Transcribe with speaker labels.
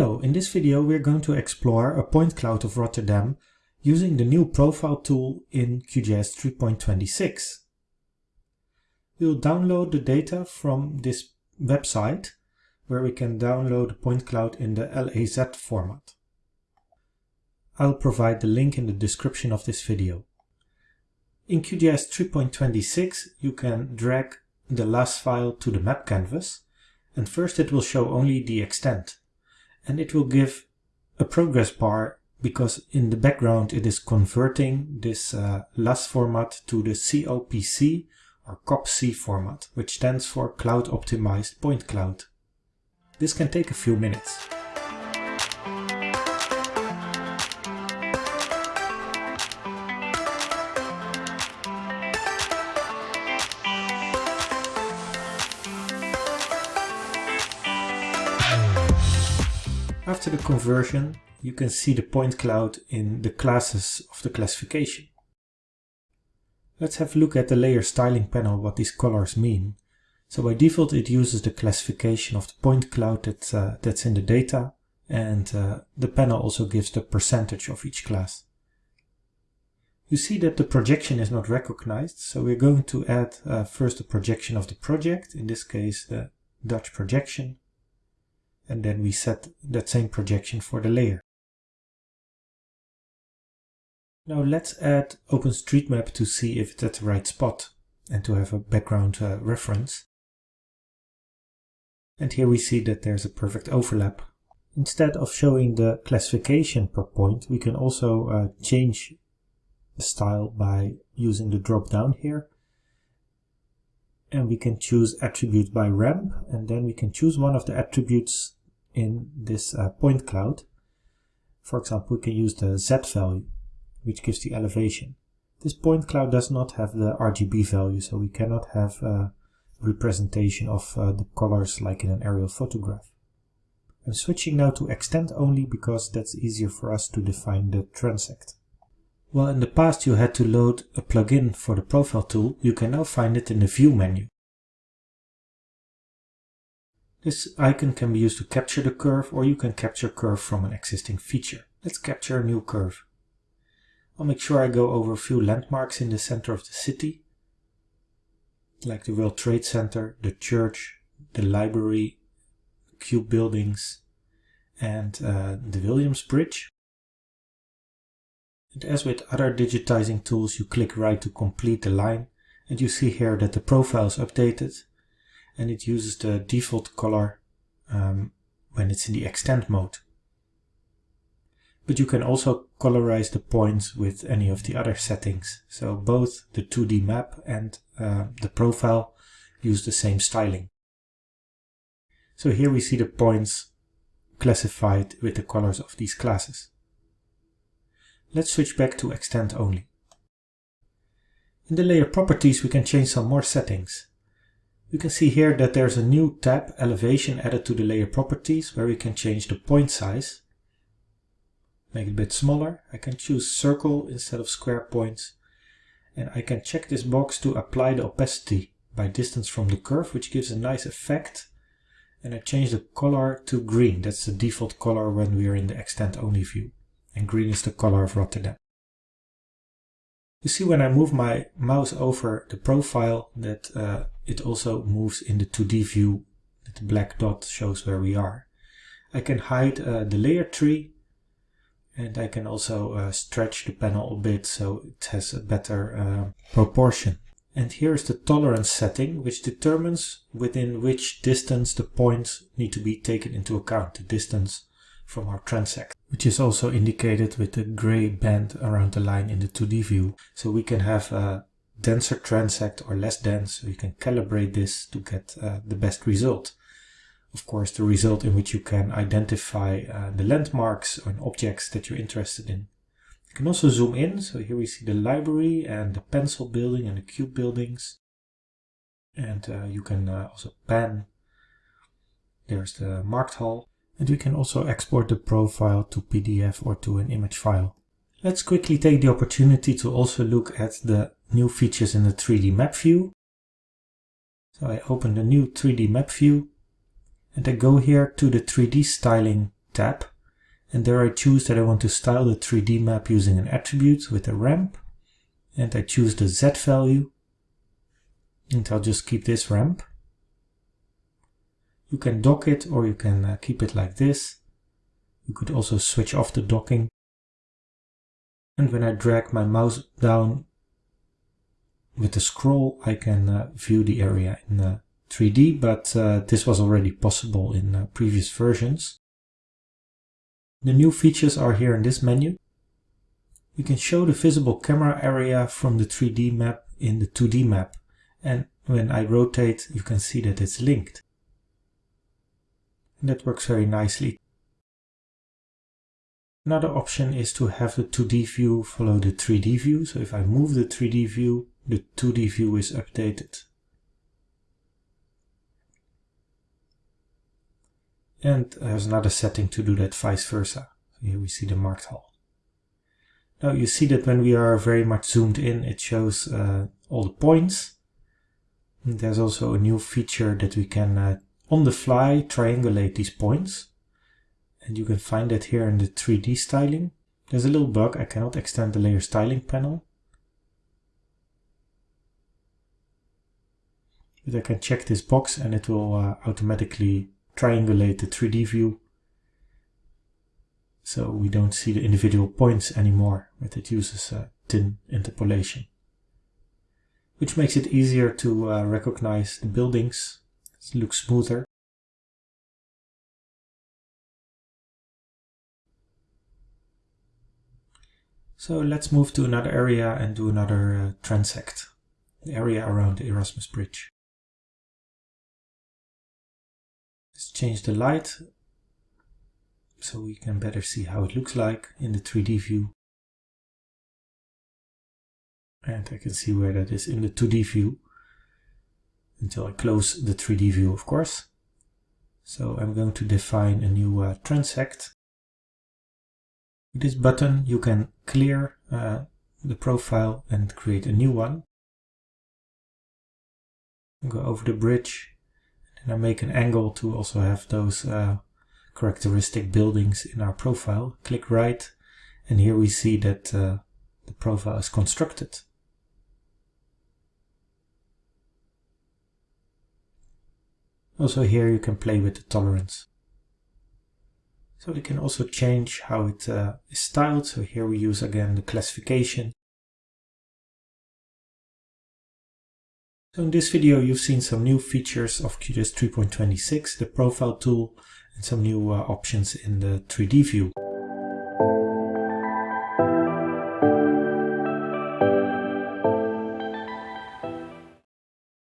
Speaker 1: Hello, in this video we're going to explore a point cloud of Rotterdam using the new profile tool in QGIS 3.26. We'll download the data from this website where we can download the point cloud in the LAZ format. I'll provide the link in the description of this video. In QGIS 3.26 you can drag the LAZ file to the map canvas and first it will show only the extent and it will give a progress bar because in the background it is converting this uh, LAZ format to the COPC or COPC format, which stands for Cloud Optimized Point Cloud. This can take a few minutes. After the conversion, you can see the point cloud in the classes of the classification. Let's have a look at the layer styling panel what these colors mean. So by default it uses the classification of the point cloud that, uh, that's in the data and uh, the panel also gives the percentage of each class. You see that the projection is not recognized, so we're going to add uh, first the projection of the project, in this case the Dutch projection, and then we set that same projection for the layer. Now let's add OpenStreetMap to see if it's at the right spot and to have a background uh, reference. And here we see that there's a perfect overlap. Instead of showing the classification per point, we can also uh, change the style by using the drop down here. And we can choose attribute by ramp and then we can choose one of the attributes in this uh, point cloud. For example, we can use the Z value, which gives the elevation. This point cloud does not have the RGB value, so we cannot have a representation of uh, the colors like in an aerial photograph. I'm switching now to extent only because that's easier for us to define the transect. While in the past you had to load a plugin for the profile tool, you can now find it in the view menu. This icon can be used to capture the curve or you can capture curve from an existing feature. Let's capture a new curve. I'll make sure I go over a few landmarks in the center of the city, like the World Trade Center, the church, the library, Cube buildings, and uh, the Williams Bridge. And as with other digitizing tools, you click right to complete the line, and you see here that the profile is updated and it uses the default color um, when it's in the extent mode. But you can also colorize the points with any of the other settings. So both the 2D map and uh, the profile use the same styling. So here we see the points classified with the colors of these classes. Let's switch back to extent only. In the layer properties we can change some more settings. You can see here that there's a new tab, elevation, added to the layer properties where we can change the point size. Make it a bit smaller. I can choose circle instead of square points. And I can check this box to apply the opacity by distance from the curve, which gives a nice effect. And I change the color to green. That's the default color when we are in the extent only view. And green is the color of Rotterdam. You see when I move my mouse over the profile that uh, it also moves in the 2D view. The black dot shows where we are. I can hide uh, the layer tree and I can also uh, stretch the panel a bit so it has a better uh, proportion. And here's the tolerance setting which determines within which distance the points need to be taken into account, the distance from our transect, which is also indicated with the gray band around the line in the 2D view. So we can have a denser transect or less dense, so you can calibrate this to get uh, the best result. Of course, the result in which you can identify uh, the landmarks or objects that you're interested in. You can also zoom in, so here we see the library and the pencil building and the cube buildings. And uh, you can uh, also pan. There's the Markthal and we can also export the profile to PDF or to an image file. Let's quickly take the opportunity to also look at the new features in the 3D map view. So I open the new 3D map view and I go here to the 3D styling tab and there I choose that I want to style the 3D map using an attribute with a ramp and I choose the Z value and I'll just keep this ramp. You can dock it or you can uh, keep it like this. You could also switch off the docking. And when I drag my mouse down with the scroll, I can uh, view the area in uh, 3D, but uh, this was already possible in uh, previous versions. The new features are here in this menu. You can show the visible camera area from the 3D map in the 2D map and when I rotate you can see that it's linked. And that works very nicely. Another option is to have the 2D view follow the 3D view. So if I move the 3D view, the 2D view is updated. And there's another setting to do that vice versa. Here we see the Markthal. Now you see that when we are very much zoomed in, it shows uh, all the points. And there's also a new feature that we can, uh, on the fly, triangulate these points. And you can find that here in the 3D styling. There's a little bug, I cannot extend the layer styling panel. But I can check this box and it will uh, automatically triangulate the 3D view so we don't see the individual points anymore, but it uses uh, TIN interpolation. Which makes it easier to uh, recognize the buildings, it looks smoother. So let's move to another area and do another uh, transect, the area around the Erasmus Bridge. Let's change the light so we can better see how it looks like in the 3D view. And I can see where that is in the 2D view until I close the 3D view, of course. So I'm going to define a new uh, transect. With this button you can clear uh, the profile and create a new one. Go over the bridge and I make an angle to also have those uh, characteristic buildings in our profile. Click right and here we see that uh, the profile is constructed. Also here you can play with the tolerance. So we can also change how it uh, is styled. So here we use again the classification. So in this video you've seen some new features of QGIS 3.26, the profile tool and some new uh, options in the 3D view.